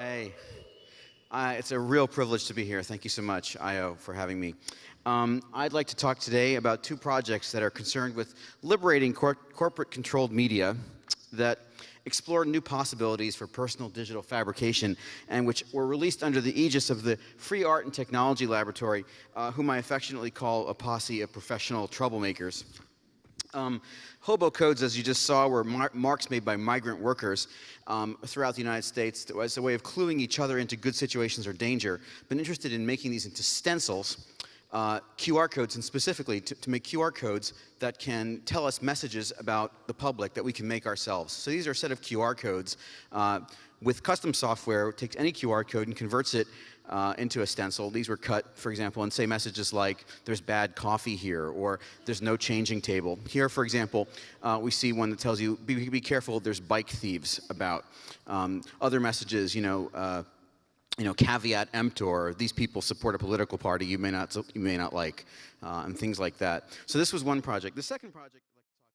Hey, uh, it's a real privilege to be here. Thank you so much, Eyeo, for having me. Um, I'd like to talk today about two projects that are concerned with liberating cor corporate-controlled media that explore new possibilities for personal digital fabrication and which were released under the aegis of the Free Art and Technology Laboratory, uh, whom I affectionately call a posse of professional troublemakers. Um, hobo codes, as you just saw, were mar marks made by migrant workers um, throughout the United States as a way of cluing each other into good situations or danger. Been interested in making these into stencils, uh, QR codes, and specifically to, to, make QR codes that can tell us messages about the public that we can make ourselves. So these are a set of QR codes. Uh, with custom software, takes any QR code and converts it uh, into a stencil. These were cut, for example, and say messages like, there's bad coffee here, or there's no changing table. Here, for example, uh, we see one that tells you, be, be careful, there's bike thieves about. Um, other messages, you know, uh, you know, caveat emptor, these people support a political party you may not, you may not like, uh, and things like that. So this was one project. The second project